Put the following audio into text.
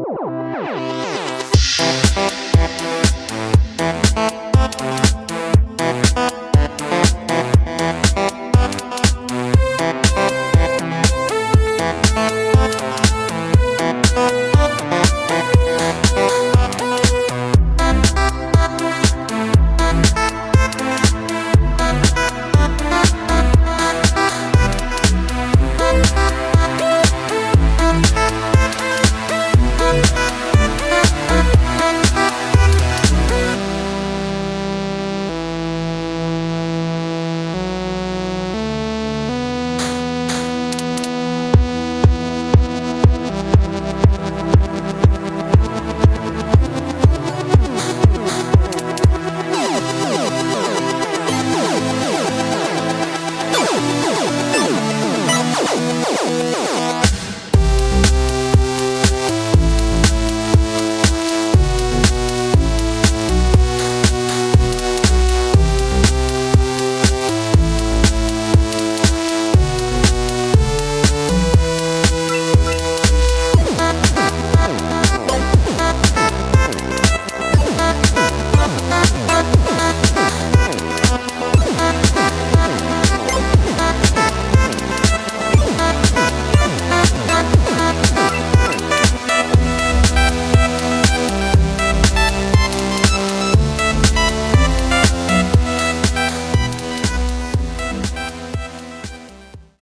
Bye.